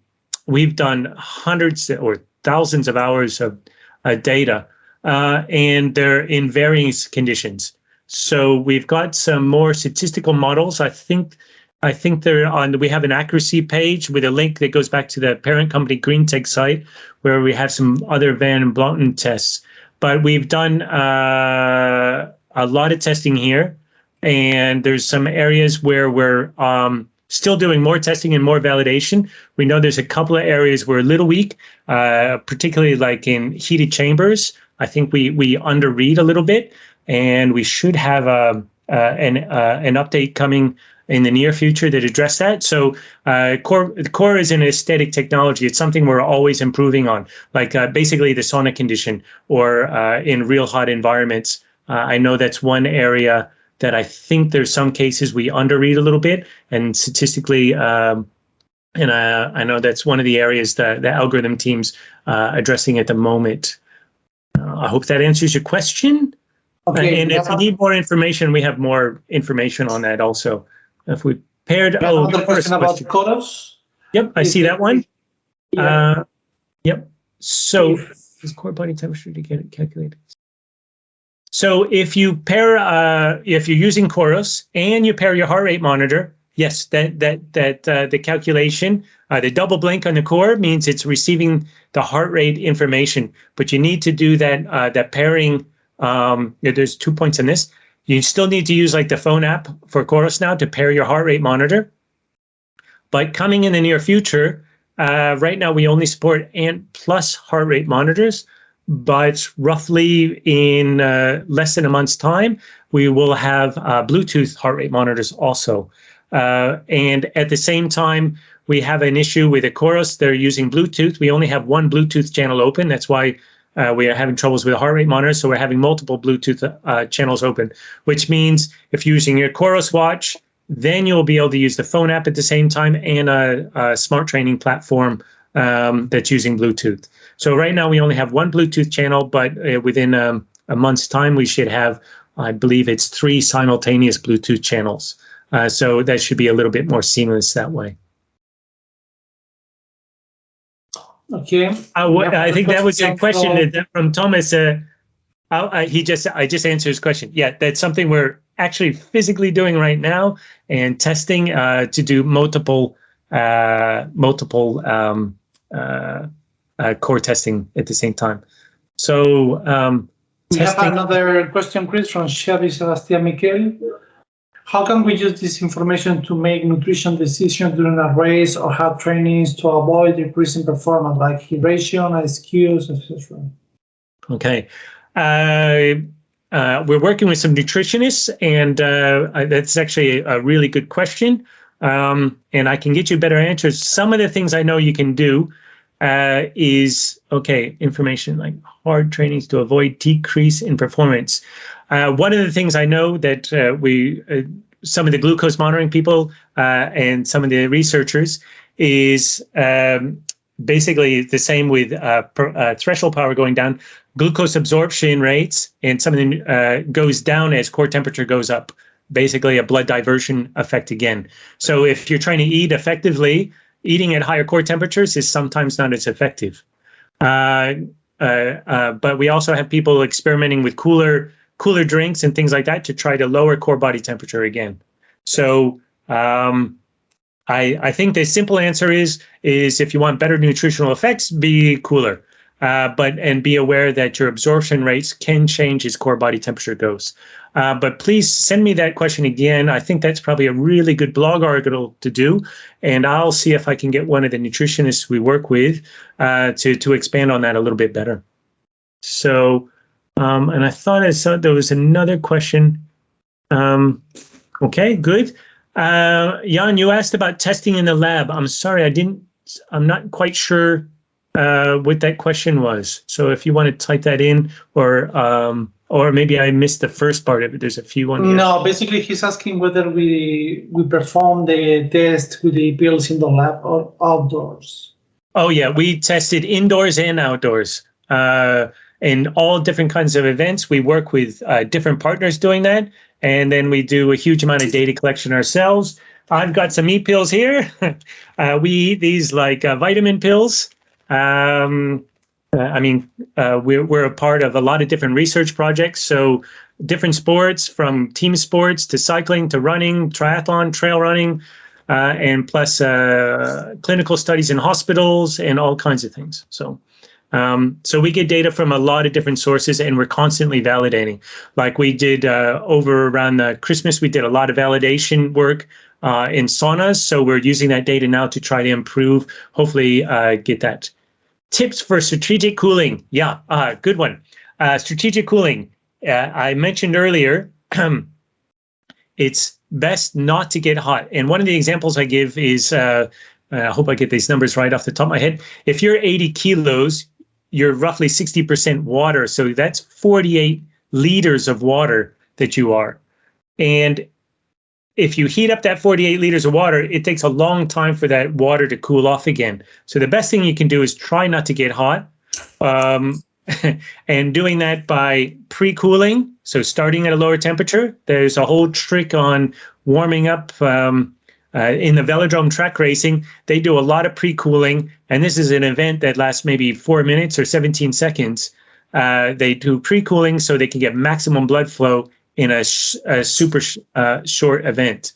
we've done hundreds or thousands of hours of uh, data, uh, and they're in varying conditions. So we've got some more statistical models. I think I think they're on. We have an accuracy page with a link that goes back to the parent company greenTEG site, where we have some other Bland-Altman tests. But we've done uh, a lot of testing here, and there's some areas where we're um, still doing more testing and more validation. We know there's a couple of areas we're a little weak, uh, particularly like in heated chambers. I think we we underread a little bit, and we should have a, um, uh, an uh, an update coming in the near future that address that. So uh, core core is an aesthetic technology. It's something we're always improving on, like uh, basically the sauna condition or uh, in real hot environments. Uh, I know that's one area that I think there's some cases we underread a little bit, and statistically, um, and I, I know that's one of the areas that the algorithm teams uh, addressing at the moment. Uh, I hope that answers your question. Okay, and if you need more information, we have more information on that also. If we paired, oh, the question about the Coros. Yep, I see that one. Yeah. Uh, yep. So, is core body temperature to get it calculated? So if you pair, uh, if you're using Coros and you pair your heart rate monitor, yes, that that that uh, the calculation, uh, the double blink on the core means it's receiving the heart rate information. But you need to do that uh, that pairing. Um, there's two points in this. You still need to use like the phone app for Coros now to pair your heart rate monitor. But coming in the near future, uh, right now we only support ANT plus heart rate monitors but roughly in uh, less than a month's time, we will have uh, Bluetooth heart rate monitors also. Uh, and at the same time, we have an issue with the Coros. They're using Bluetooth. We only have one Bluetooth channel open. That's why uh, we are having troubles with the heart rate monitor. So we're having multiple Bluetooth uh, channels open, which means if you're using your Coros watch, then you'll be able to use the phone app at the same time and a, a smart training platform um, that's using Bluetooth. So right now we only have one Bluetooth channel, but uh, within um, a month's time we should have, I believe it's three simultaneous Bluetooth channels. Uh, so that should be a little bit more seamless that way. Okay. Uh, what, I think that was a question from, from Thomas. Uh, uh, he just I just answered his question. Yeah, that's something we're actually physically doing right now and testing uh, to do multiple uh, multiple um, uh, core testing at the same time. So um, we testing. have another question, Chris, from Sherry Sebastian Miquel. How can we use this information to make nutrition decisions during a race or have trainings to avoid decreasing performance, like hydration, ISQs, etc.? Okay. Uh, uh, we're working with some nutritionists, and uh, that's actually a really good question um, and I can get you better answers. Some of the things I know you can do uh, is, okay, information like hard trainings to avoid decrease in performance. Uh, one of the things I know that uh, we, uh, some of the glucose monitoring people uh, and some of the researchers is um, basically the same with uh, per, threshold power going down, glucose absorption rates and something goes down as core temperature goes up basically a blood diversion effect again. So if you're trying to eat effectively, eating at higher core temperatures is sometimes not as effective. Uh, uh, uh, but we also have people experimenting with cooler cooler drinks and things like that to try to lower core body temperature again. So um, I, I think the simple answer is is if you want better nutritional effects, be cooler. Uh, but and be aware that your absorption rates can change as core body temperature goes. Uh, but please send me that question again. I think that's probably a really good blog article to do, and I'll see if I can get one of the nutritionists we work with uh, to to expand on that a little bit better. So, um, and I thought I saw there was another question. Um, okay, good. Uh, Jan, you asked about testing in the lab. I'm sorry, I didn't. I'm not quite sure uh, what that question was. So if you want to type that in, or um, or maybe I missed the first part of it. There's a few on here. No, basically he's asking whether we we perform the test with the pills in the lab or outdoors. Oh yeah, we tested indoors and outdoors. Uh, in all different kinds of events, we work with uh, different partners doing that, and then we do a huge amount of data collection ourselves. I've got some e pills here. uh, we eat these like uh, vitamin pills. Um, uh, I mean, uh, we're, we're a part of a lot of different research projects. So different sports from team sports to cycling to running, triathlon, trail running, uh, and plus uh, clinical studies in hospitals and all kinds of things. So, um, so we get data from a lot of different sources and we're constantly validating. Like we did uh, over around the Christmas, we did a lot of validation work uh, in saunas. So we're using that data now to try to improve, hopefully get that Tips for strategic cooling. Yeah, uh, good one. Uh, strategic cooling. Uh, I mentioned earlier, it's best not to get hot. And one of the examples I give is, uh, I hope I get these numbers right off the top of my head. If you're 80 kilos, you're roughly 60% water. So that's 48 liters of water that you are. And if you heat up that 48 liters of water, it takes a long time for that water to cool off again. So the best thing you can do is try not to get hot. Um, and doing that by pre-cooling, so starting at a lower temperature. There's a whole trick on warming up um, uh, in the velodrome track racing. They do a lot of pre-cooling, and this is an event that lasts maybe four minutes or 17 seconds. uh, they do pre-cooling so they can get maximum blood flow in a, sh- a super sh- uh, short event.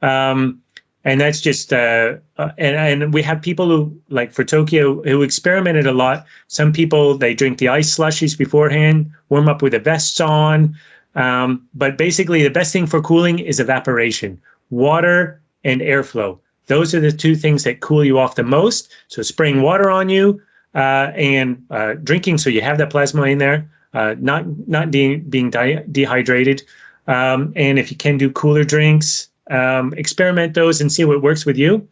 Um, and that's just uh, uh, and and we have people who like for Tokyo who experimented a lot. Some people they drink the ice slushies beforehand, warm up with the vests on. Um, but basically, the best thing for cooling is evaporation, water and airflow. Those are the two things that cool you off the most. So spraying water on you uh, and uh, drinking, so you have that plasma in there, uh, not not de- being de- dehydrated. Um, and if you can do cooler drinks, um, experiment those and see what works with you.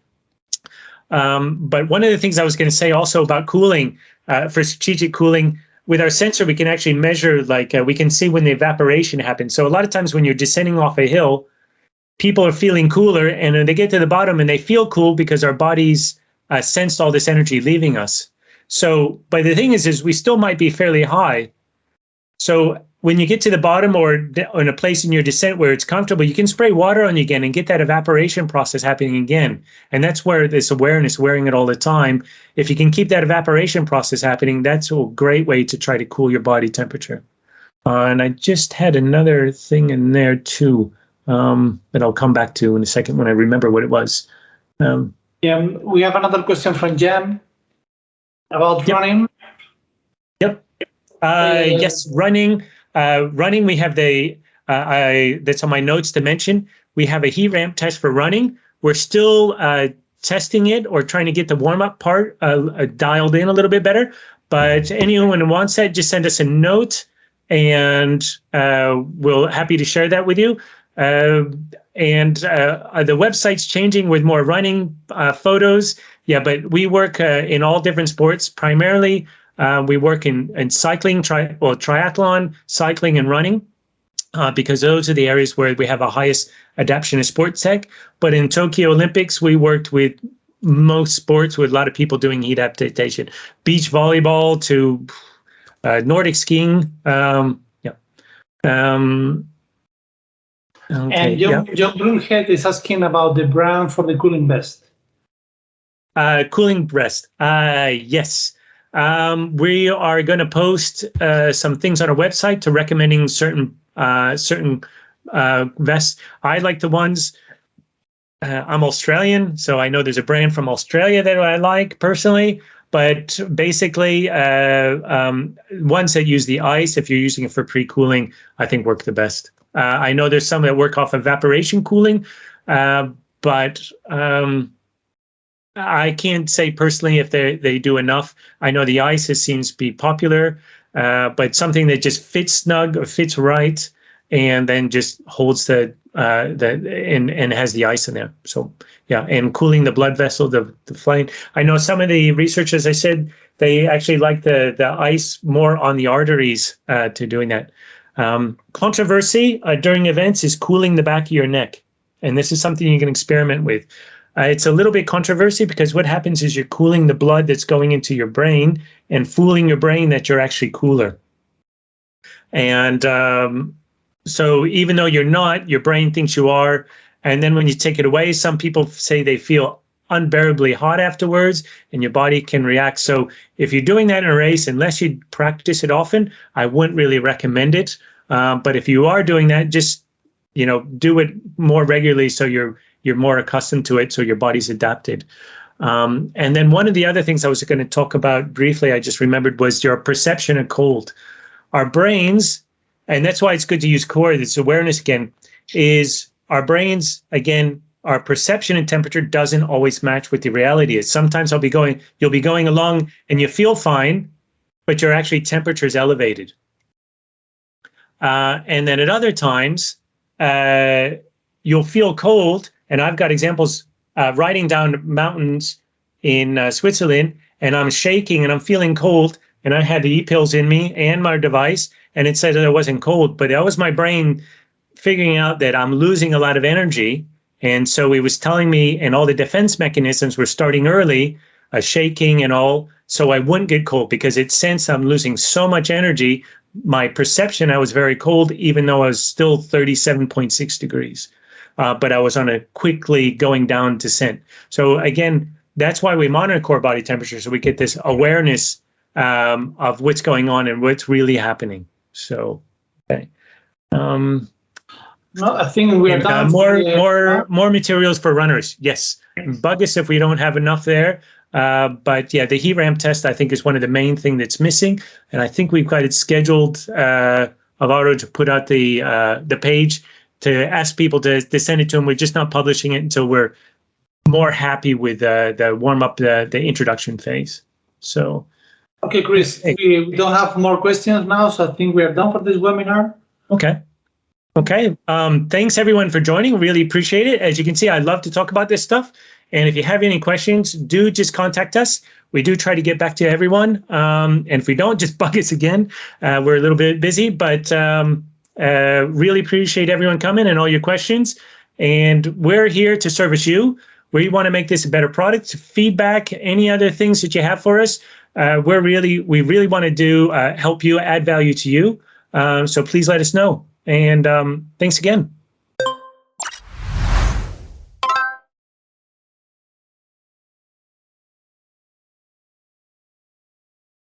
Um, but one of the things I was going to say also about cooling uh, for strategic cooling, with our sensor, we can actually measure, like uh, we can see when the evaporation happens. So a lot of times when you're descending off a hill, people are feeling cooler and they get to the bottom and they feel cool because our bodies uh, sensed all this energy leaving us. So, but the thing is, is we still might be fairly high. So when you get to the bottom or in a place in your descent where it's comfortable, you can spray water on you again and get that evaporation process happening again. And that's where this awareness, wearing it all the time, if you can keep that evaporation process happening, that's a great way to try to cool your body temperature. Uh, and I just had another thing in there too um, that I'll come back to in a second when I remember what it was. Um, yeah, we have another question from Jem about yep. running. Yep. Uh, yes, running. Uh, running, we have the, uh, I, that's on my notes to mention, we have a heat ramp test for running. We're still uh, testing it or trying to get the warm up part uh, uh, dialed in a little bit better. But anyone who wants that, just send us a note and uh, we'll happy to share that with you. and the website's changing with more running photos. Yeah, but we work in all different sports, primarily uh, we work in, in cycling, tri- well, triathlon, cycling, and running. Uh, because those are the areas where we have a highest adaptation of sports tech. But in Tokyo Olympics, we worked with most sports with a lot of people doing heat adaptation, beach volleyball to uh, Nordic skiing. Um, yeah. Um, okay, and John, yeah. John Broomhead is asking about the brand for the cooling vest. Uh, cooling breast. Uh, yes. Um, we are going to post uh, some things on our website to recommending certain uh, certain uh, vests. I like the ones. Uh, I'm Australian, so I know there's a brand from Australia that I like personally. But basically, uh, um, ones that use the ice, if you're using it for pre-cooling, I think work the best. Uh, I know there's some that work off evaporation cooling, but um, I can't say personally if they they do enough. I know the ice seems to be popular, uh, but something that just fits snug or fits right, and then just holds the uh, the and and has the ice in there. So yeah, and cooling the blood vessel, the the flame. I know some of the researchers. I said they actually like the the ice more on the arteries uh, to doing that. Um, controversy uh, during events is cooling the back of your neck, and this is something you can experiment with. Uh, it's a little bit controversy because what happens is you're cooling the blood that's going into your brain and fooling your brain that you're actually cooler. And um, so even though you're not, your brain thinks you are. And then when you take it away, some people say they feel unbearably hot afterwards and your body can react. So if you're doing that in a race, unless you practice it often, I wouldn't really recommend it. Uh, but if you are doing that, just you know, do it more regularly so you're you're more accustomed to it, so your body's adapted. Um, and then one of the other things I was going to talk about briefly, I just remembered, was your perception of cold. Our brains, and that's why it's good to use core, this awareness again, is our brains, again, our perception and temperature doesn't always match with the reality is. Sometimes I'll be going, you'll be going along and you feel fine, but your actually temperature is elevated. Uh, and then at other times, uh, you'll feel cold and I've got examples uh, riding down mountains in uh, Switzerland, and I'm shaking and I'm feeling cold, and I had the e-pills in me and my device, and it said that I wasn't cold, but that was my brain figuring out that I'm losing a lot of energy, and so it was telling me, and all the defense mechanisms were starting early, uh, shaking and all, so I wouldn't get cold because it sensed I'm losing so much energy. My perception, I was very cold, even though I was still 37.6 degrees uh, but I was on a quickly going down descent. So again, that's why we monitor core body temperature, so we get this awareness um, of what's going on and what's really happening. So, okay. Um, No, I think we are and, uh, more, the- more, more materials for runners. Yes. Bug us if we don't have enough there. Uh, but yeah, the heat ramp test, I think, is one of the main thing that's missing. And I think we've got it scheduled, uh, Alvaro to put out the, uh, the page to ask people to, to send it to them. We're just not publishing it until we're more happy with, uh, the warm up, the, the introduction phase. So, Okay, Chris, we don't have more questions now, so I think we are done for this webinar. Okay. Okay. Um, thanks everyone for joining. Really appreciate it. As you can see, I love to talk about this stuff. And if you have any questions, do just contact us. We do try to get back to everyone. Um, and if we don't, just bug us again. Uh, we're a little bit busy, but um, uh, really appreciate everyone coming and all your questions. And we're here to service you. We want to make this a better product. Feedback, any other things that you have for us, uh, we're really, we really want to do uh, help you, add value to you. Uh, so please let us know. And um, thanks again.